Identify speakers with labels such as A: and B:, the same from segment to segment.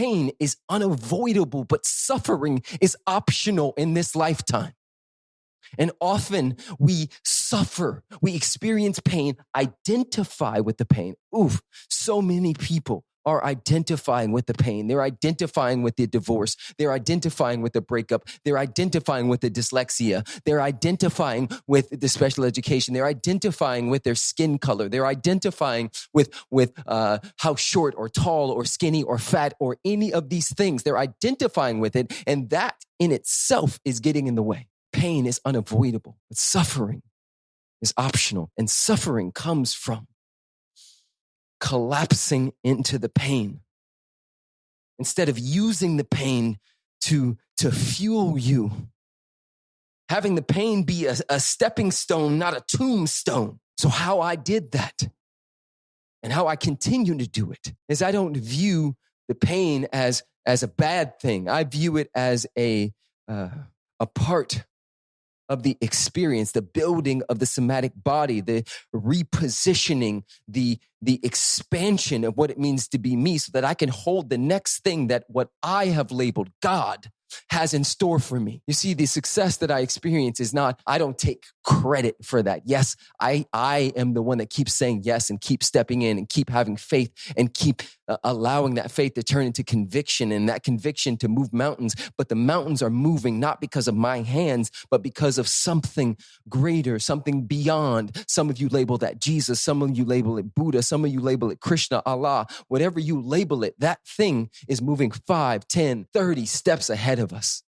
A: pain is unavoidable, but suffering is optional in this lifetime. And often we suffer, we experience pain, identify with the pain. Oof, so many people are identifying with the pain. They're identifying with the divorce. They're identifying with the breakup. They're identifying with the dyslexia. They're identifying with the special education. They're identifying with their skin color. They're identifying with, with uh, how short or tall or skinny or fat or any of these things. They're identifying with it. And that in itself is getting in the way. Pain is unavoidable, but suffering is optional. And suffering comes from collapsing into the pain instead of using the pain to, to fuel you. Having the pain be a, a stepping stone, not a tombstone. So, how I did that and how I continue to do it is I don't view the pain as, as a bad thing. I view it as a, uh, a part of the experience, the building of the somatic body, the repositioning, the, the expansion of what it means to be me so that I can hold the next thing that what I have labeled God has in store for me. You see, the success that I experience is not, I don't take credit for that. Yes, I, I am the one that keeps saying yes and keep stepping in and keep having faith and keep uh, allowing that faith to turn into conviction and that conviction to move mountains. But the mountains are moving not because of my hands, but because of something greater, something beyond. Some of you label that Jesus, some of you label it Buddha, some of you label it Krishna, Allah, whatever you label it, that thing is moving 5, 10, 30 steps ahead of us.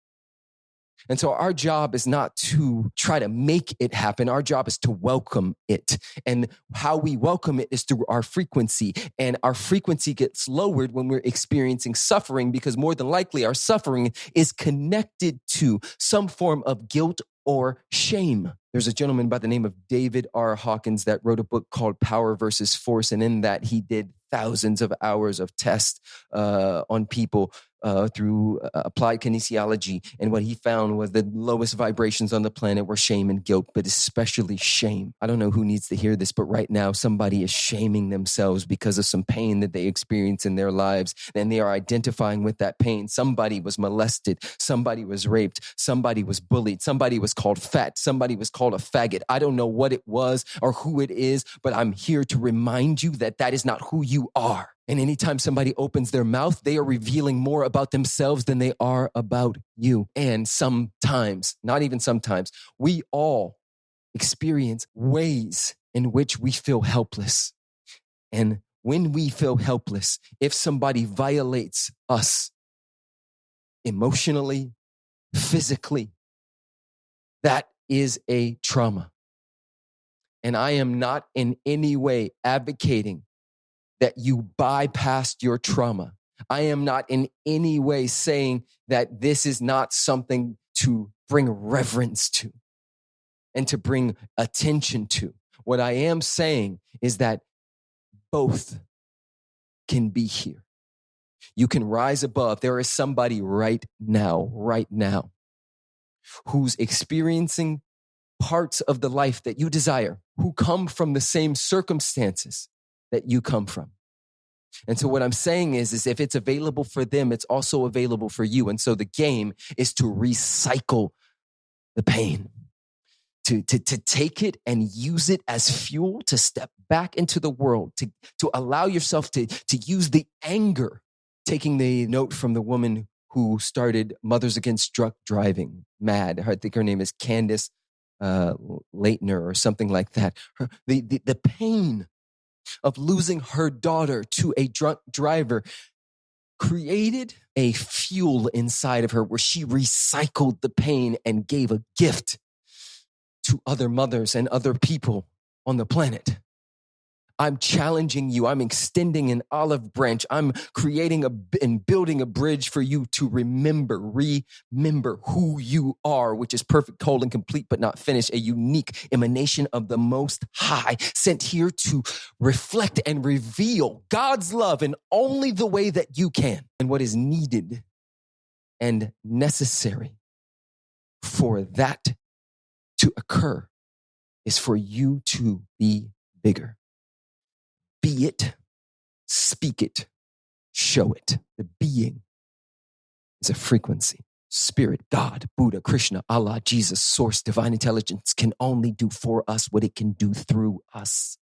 A: And so our job is not to try to make it happen. Our job is to welcome it. And how we welcome it is through our frequency. And our frequency gets lowered when we're experiencing suffering because more than likely our suffering is connected to some form of guilt or shame. There's a gentleman by the name of David R. Hawkins that wrote a book called Power versus Force. And in that, he did thousands of hours of tests uh, on people uh, through uh, applied kinesiology. And what he found was the lowest vibrations on the planet were shame and guilt, but especially shame. I don't know who needs to hear this, but right now somebody is shaming themselves because of some pain that they experience in their lives. And they are identifying with that pain. Somebody was molested. Somebody was raped. Somebody was bullied. Somebody was called fat. Somebody was called a faggot. I don't know what it was or who it is, but I'm here to remind you that that is not who you are. And anytime somebody opens their mouth, they are revealing more about themselves than they are about you. And sometimes, not even sometimes, we all experience ways in which we feel helpless. And when we feel helpless, if somebody violates us emotionally, physically, that is a trauma. And I am not in any way advocating that you bypassed your trauma. I am not in any way saying that this is not something to bring reverence to and to bring attention to. What I am saying is that both can be here. You can rise above. There is somebody right now, right now, who's experiencing parts of the life that you desire, who come from the same circumstances that you come from. And so what I'm saying is, is if it's available for them, it's also available for you. And so the game is to recycle the pain, to, to, to take it and use it as fuel to step back into the world, to, to allow yourself to, to use the anger, taking the note from the woman who started Mothers Against Drunk Driving, MAD. I think her name is Candace uh, Lightner or something like that. Her, the, the, the pain of losing her daughter to a drunk driver created a fuel inside of her where she recycled the pain and gave a gift to other mothers and other people on the planet. I'm challenging you. I'm extending an olive branch. I'm creating a and building a bridge for you to remember, remember who you are, which is perfect, whole, and complete, but not finished, a unique emanation of the Most High, sent here to reflect and reveal God's love in only the way that you can and what is needed and necessary for that to occur is for you to be bigger be it, speak it, show it. The being is a frequency. Spirit, God, Buddha, Krishna, Allah, Jesus, Source, Divine Intelligence can only do for us what it can do through us.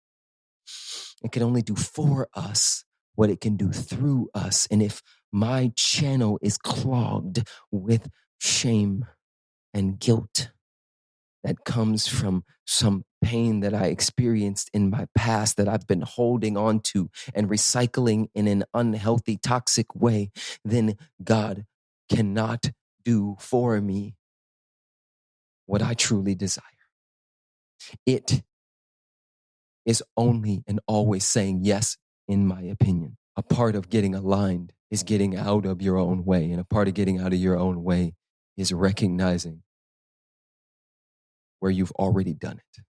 A: It can only do for us what it can do through us. And if my channel is clogged with shame and guilt that comes from some pain that I experienced in my past that I've been holding on to and recycling in an unhealthy, toxic way, then God cannot do for me what I truly desire. It is only and always saying yes, in my opinion. A part of getting aligned is getting out of your own way. And a part of getting out of your own way is recognizing where you've already done it.